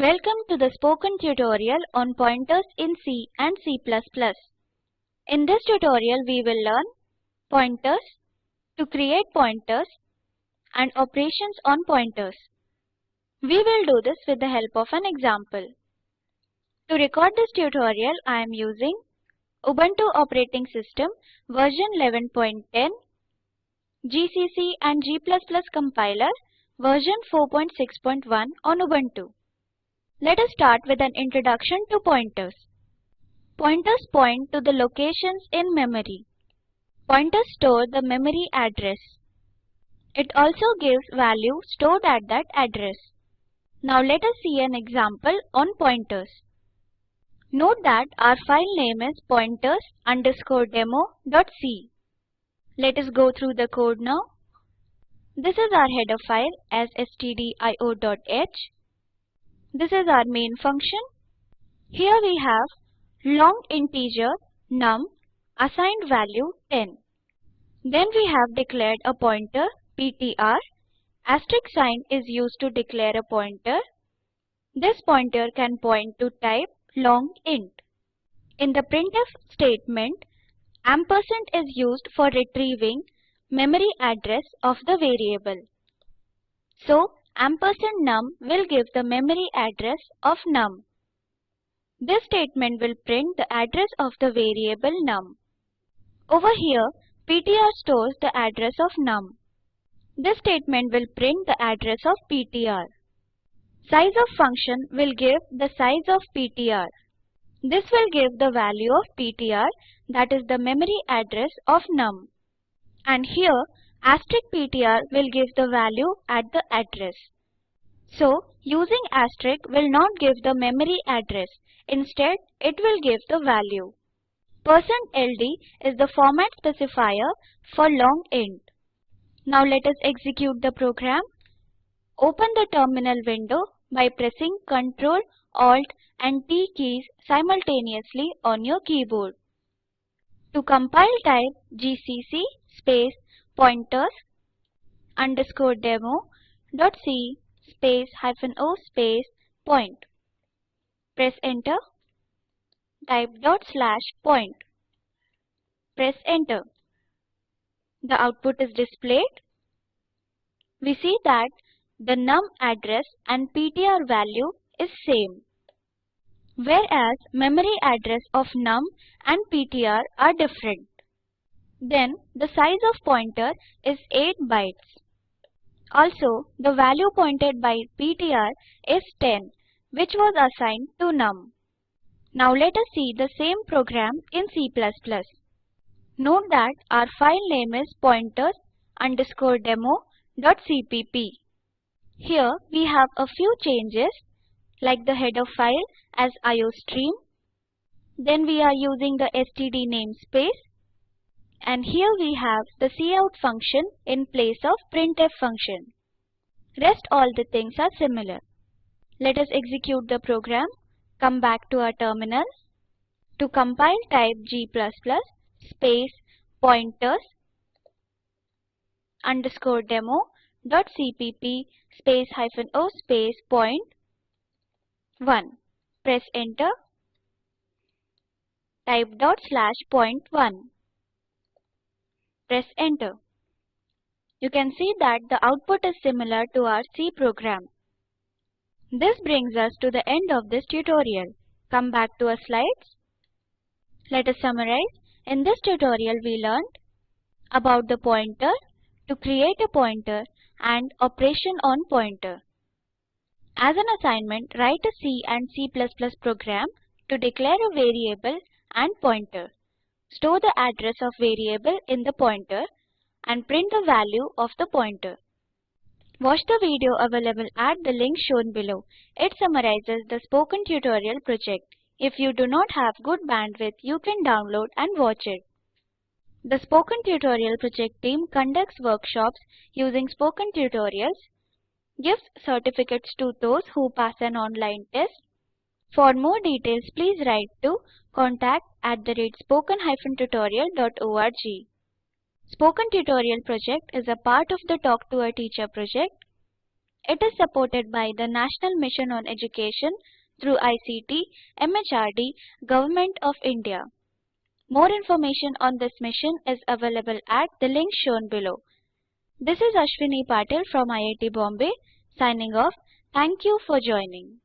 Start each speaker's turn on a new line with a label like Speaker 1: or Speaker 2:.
Speaker 1: Welcome to the spoken tutorial on pointers in C and C++. In this tutorial we will learn pointers, to create pointers and operations on pointers. We will do this with the help of an example. To record this tutorial I am using Ubuntu operating system version 11.10, GCC and G++ compiler version 4.6.1 on Ubuntu. Let us start with an introduction to pointers. Pointers point to the locations in memory. Pointers store the memory address. It also gives value stored at that address. Now let us see an example on pointers. Note that our file name is pointers underscore demo.c. Let us go through the code now. This is our header file as stdio.h this is our main function. Here we have long integer num assigned value 10. Then we have declared a pointer ptr. Asterisk sign is used to declare a pointer. This pointer can point to type long int. In the printf statement, ampersand is used for retrieving memory address of the variable. So Ampersand num will give the memory address of num. This statement will print the address of the variable num. Over here, ptr stores the address of num. This statement will print the address of ptr. Size of function will give the size of ptr. This will give the value of ptr that is the memory address of num. And here Asterisk PTR will give the value at the address. So, using asterisk will not give the memory address. Instead, it will give the value. Percent %LD is the format specifier for long int. Now let us execute the program. Open the terminal window by pressing Ctrl, Alt and T keys simultaneously on your keyboard. To compile type gcc space pointers underscore demo dot c space hyphen o space point. Press enter. Type dot slash point. Press enter. The output is displayed. We see that the num address and ptr value is same. Whereas memory address of num and ptr are different. Then the size of pointer is 8 bytes. Also, the value pointed by ptr is 10, which was assigned to num. Now let us see the same program in C++. Note that our file name is pointers underscore demo.cpp. Here we have a few changes like the header file as iostream. Then we are using the std namespace and here we have the cout function in place of printf function. Rest all the things are similar. Let us execute the program, come back to our terminal. To compile type g++ space pointers underscore demo dot cpp space hyphen o space point 1. Press enter. Type dot slash point 1 press enter. You can see that the output is similar to our C program. This brings us to the end of this tutorial. Come back to our slides. Let us summarize. In this tutorial we learned about the pointer, to create a pointer and operation on pointer. As an assignment, write a C and C++ program to declare a variable and pointer. Store the address of variable in the pointer and print the value of the pointer. Watch the video available at the link shown below. It summarizes the spoken tutorial project. If you do not have good bandwidth, you can download and watch it. The Spoken Tutorial Project team conducts workshops using Spoken Tutorials, gives certificates to those who pass an online test, for more details, please write to contact at the rate spoken-tutorial.org. Spoken Tutorial project is a part of the Talk to a Teacher project. It is supported by the National Mission on Education through ICT, MHRD, Government of India. More information on this mission is available at the link shown below. This is Ashwini Patil from IIT Bombay signing off. Thank you for joining.